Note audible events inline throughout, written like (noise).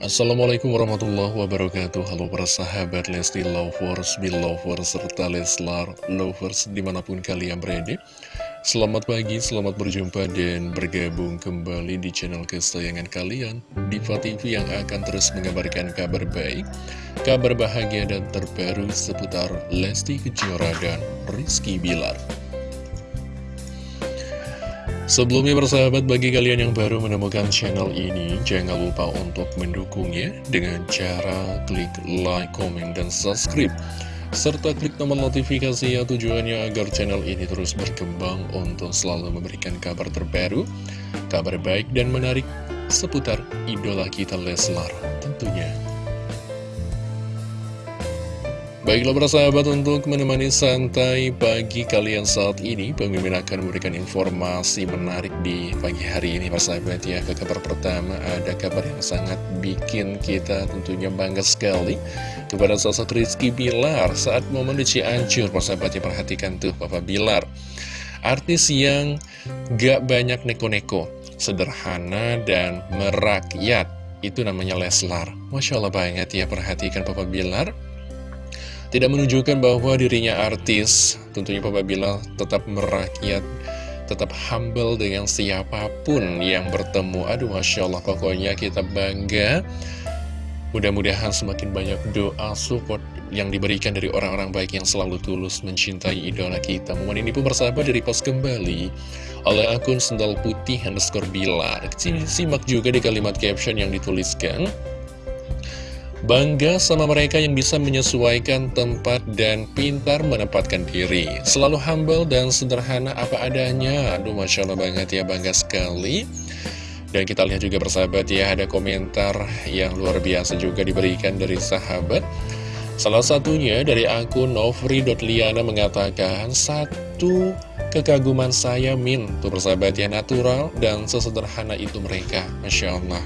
Assalamualaikum warahmatullahi wabarakatuh. Halo para sahabat Lesti Lovers, Belovers, serta Leslar Lovers di mana pun kalian berada. Selamat pagi, selamat berjumpa dan bergabung kembali di channel kesayangan kalian Diva TV yang akan terus mengabarkan kabar baik Kabar bahagia dan terbaru seputar Lesti Kejora dan Rizky Bilar Sebelumnya bersahabat bagi kalian yang baru menemukan channel ini Jangan lupa untuk mendukungnya dengan cara klik like, comment, dan subscribe. Serta klik tombol notifikasi ya tujuannya agar channel ini terus berkembang untuk selalu memberikan kabar terbaru Kabar baik dan menarik seputar idola kita Leslar tentunya Baiklah para sahabat untuk menemani santai pagi kalian saat ini Pemimpin akan memberikan informasi menarik di pagi hari ini para sahabat ya. Ke kabar pertama ada kabar yang sangat bikin kita tentunya bangga sekali Kepada sosok Rizky Bilar saat momen di Cianjur Para sahabat ya. Perhatikan tuh Papa Bilar. Artis yang gak banyak neko-neko Sederhana dan merakyat. Itu namanya Leslar. Masya Allah banget ya. Perhatikan Papa Bilar tidak menunjukkan bahwa dirinya artis, tentunya Papa Bilal tetap merakyat, tetap humble dengan siapa pun yang bertemu. Aduh, Masya Allah, pokoknya kita bangga. Mudah-mudahan semakin banyak doa support yang diberikan dari orang-orang baik yang selalu tulus mencintai idola kita. Momen ini pun bersahabat dari post kembali oleh akun sendal putih underscore bilar. Simak juga di kalimat caption yang dituliskan. Bangga sama mereka yang bisa menyesuaikan tempat dan pintar menempatkan diri. Selalu humble dan sederhana apa adanya. Aduh Masya Allah banget ya, bangga sekali. Dan kita lihat juga bersahabat ya, ada komentar yang luar biasa juga diberikan dari sahabat. Salah satunya dari akun novri.liana mengatakan Satu kekaguman saya Min. Tuh bersahabat ya, natural dan sesederhana itu mereka. Masya Allah.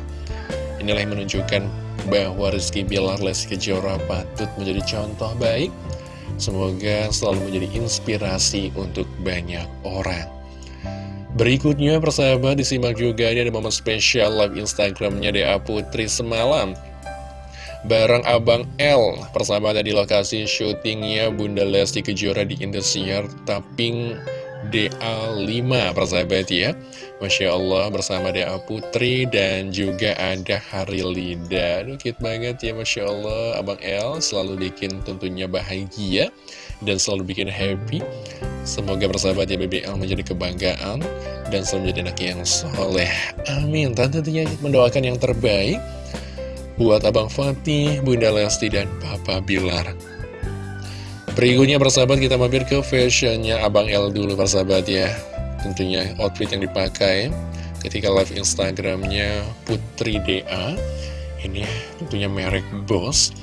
Inilah yang menunjukkan bahwa Rizky Bilar Lesti Kejora patut menjadi contoh baik. Semoga selalu menjadi inspirasi untuk banyak orang. Berikutnya persahabat disimak juga ini ada momen spesial live Instagramnya Dea Putri semalam Bareng Abang L Persahabat di lokasi syutingnya Bunda Lesti Kejora di Indosiar Tapping DA5 persahabat ya. Masya Allah bersama DA Putri dan juga ada Harilida. Aduh cute banget ya Masya Allah. Abang L selalu bikin tentunya bahagia dan selalu bikin happy. Semoga bersahabat ya BBL menjadi kebanggaan dan selalu menjadi anak yang soleh. Amin. Tentunya mendoakan yang terbaik buat Abang Fatih, Bunda Lesti, dan Papa Bilar Berikutnya persahabat kita mampir ke fashionnya Abang L dulu persahabat ya. Tentunya outfit yang dipakai ketika live Instagramnya Putri DA Ini tentunya merek Boss.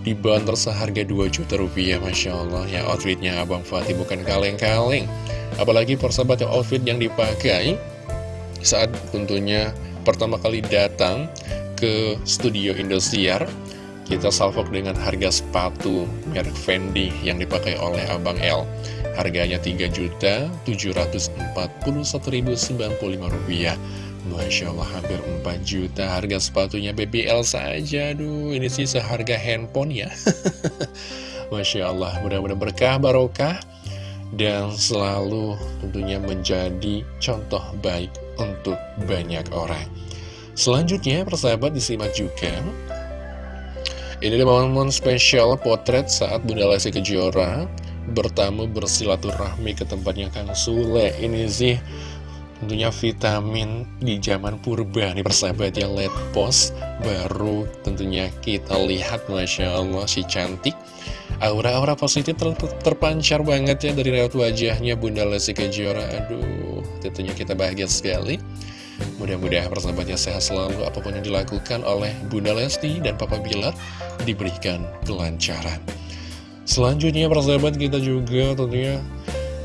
Dibanderol seharga 2 juta rupiah Masya Allah. Ya outfitnya Abang Fatih bukan kaleng-kaleng. Apalagi persahabat ya outfit yang dipakai Saat tentunya pertama kali datang ke studio Indosiar kita salvok dengan harga sepatu merek Fendi yang dipakai oleh Abang L. Harganya Rp3.741.095. Masya Allah hampir 4 juta harga sepatunya BBL saja. Aduh ini sih seharga handphone ya. (laughs) Masya Allah mudah-mudahan berkah barokah dan selalu tentunya menjadi contoh baik untuk banyak orang. Selanjutnya persahabat disimak juga ini adalah momen spesial potret saat Bunda Lesti Kejora bertamu bersilaturahmi ke tempatnya Kang Sule. Ini sih tentunya vitamin di zaman purba nih persahabat yang lihat post baru tentunya kita lihat Masya Allah si cantik. Aura-aura positif ter terpancar banget ya dari raut wajahnya Bunda Lesti Kejora. Aduh tentunya kita bahagia sekali Mudah-mudahan persahabatnya sehat selalu apa pun yang dilakukan oleh Bunda Lesti dan Papa Bilar diberikan kelancaran. Selanjutnya persahabat kita juga tentunya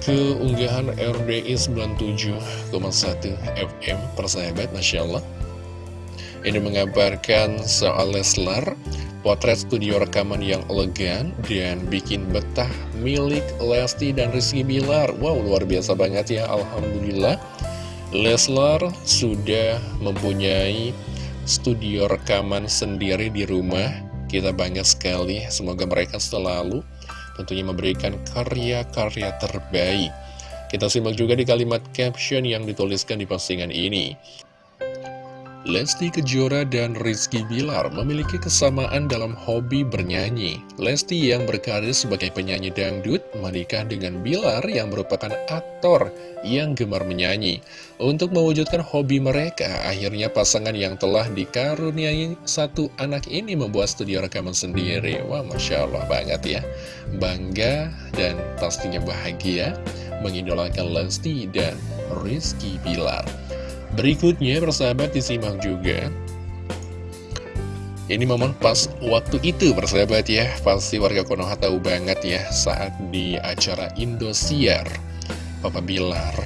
keunggahan RDI 97,1 FM persahabat Masya Allah. Ini mengabarkan soal Leslar, potret studio rekaman yang elegan dan bikin betah milik Lesti dan Rizky Bilar. Wow, luar biasa banget ya, Alhamdulillah. Leslar sudah mempunyai studio rekaman sendiri di rumah. Kita bangga sekali, semoga mereka selalu tentunya memberikan karya-karya terbaik. Kita simak juga di kalimat caption yang dituliskan di postingan ini. Lesti Kejora dan Rizky Bilar memiliki kesamaan dalam hobi bernyanyi. Lesti yang berkarir sebagai penyanyi dangdut menikah dengan Bilar yang merupakan aktor yang gemar menyanyi. Untuk mewujudkan hobi mereka, akhirnya pasangan yang telah dikaruniai satu anak ini membuat studio rekaman sendiri. Wah, Masya Allah banget ya. Bangga dan pastinya bahagia mengidolakan Lesti dan Rizky Bilar. Berikutnya persahabat disimak juga. Ini momen pas waktu itu persahabat ya. Pasti warga Konoha tahu banget ya Saat di acara Indosiar Papa Bilar.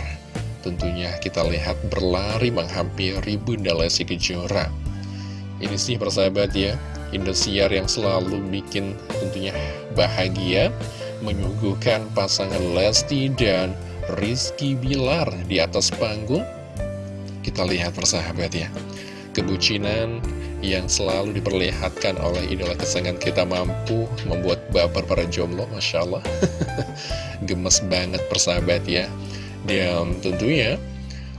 Tentunya kita lihat berlari menghampiri Bunda Lesti Kejora. Ini sih persahabat ya Indosiar yang selalu bikin tentunya bahagia Menyuguhkan pasangan Lesti dan Rizky Bilar di atas panggung kita lihat persahabat ya. Kebucinan yang selalu diperlihatkan oleh idola kesayangan kita mampu membuat baper para jomblo Masya Allah. (laughs) Gemes banget persahabat ya. Dan tentunya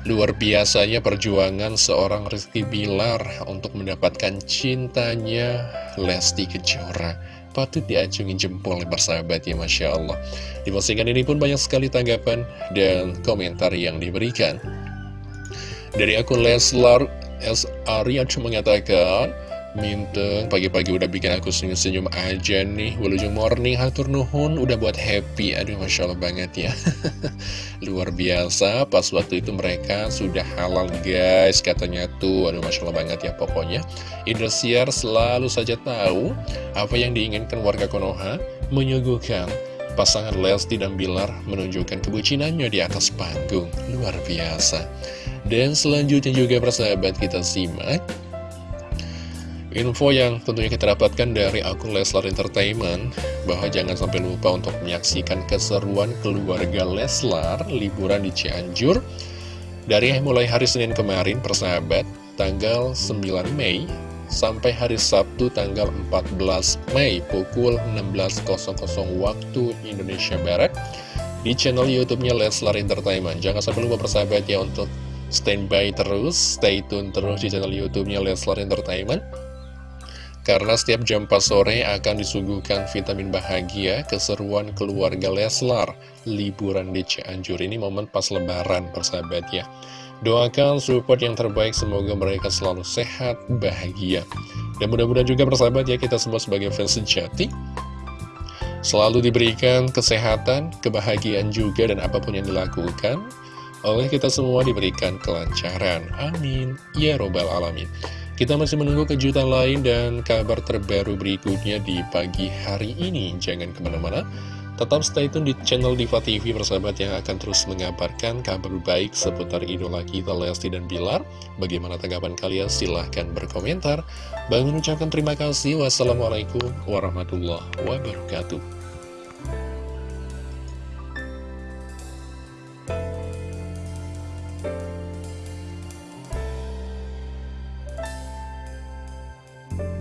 luar biasanya perjuangan seorang Rizky Bilar untuk mendapatkan cintanya Lesti Kejora. Patut diacungi jempol persahabat ya Masya Allah. Di postingan ini pun banyak sekali tanggapan dan komentar yang diberikan dari akun Leslar S. Aryac mengatakan Minteng pagi-pagi udah bikin aku senyum-senyum aja nih. Wilujeng morning hatur nuhun udah buat happy. Aduh Masya Allah banget ya. (laughs) Luar biasa pas waktu itu mereka sudah halal guys Katanya tuh. Aduh Masya Allah banget ya pokoknya. Indosiar selalu saja tahu Apa yang diinginkan warga Konoha Menyuguhkan pasangan Lesti dan Bilar menunjukkan kebucinannya di atas panggung. Luar biasa dan selanjutnya juga persahabat kita simak Info yang tentunya kita dapatkan dari akun Leslar Entertainment. Bahwa jangan sampai lupa untuk menyaksikan keseruan keluarga Leslar Liburan di Cianjur. Dari mulai hari Senin kemarin persahabat Tanggal 9 Mei Sampai hari Sabtu tanggal 14 Mei Pukul 16.00 waktu Indonesia Barat Di channel Youtubenya Leslar Entertainment. Jangan sampai lupa persahabat ya untuk standby terus, stay tune terus di channel YouTube-nya Leslar Entertainment. Karena setiap jam 4 sore akan disuguhkan vitamin bahagia, keseruan keluarga Leslar, liburan di Cianjur. Ini momen pas lebaran, persahabat ya. Doakan support yang terbaik, semoga mereka selalu sehat, bahagia. Dan mudah-mudahan juga persahabat ya, kita semua sebagai fans sejati, selalu diberikan kesehatan, kebahagiaan juga, dan apa pun yang dilakukan, oleh kita semua diberikan kelancaran. Amin. Ya Robbal Alamin. Kita masih menunggu kejutan lain dan kabar terbaru berikutnya di pagi hari ini. Jangan ke mana-mana. Tetap stay tune di channel Diva TV persahabat yang akan terus mengabarkan kabar baik seputar idola kita Lesti dan Bilar. Bagaimana tanggapan kalian? Silahkan berkomentar. Bang mengucapkan terima kasih. Wassalamualaikum warahmatullahi wabarakatuh.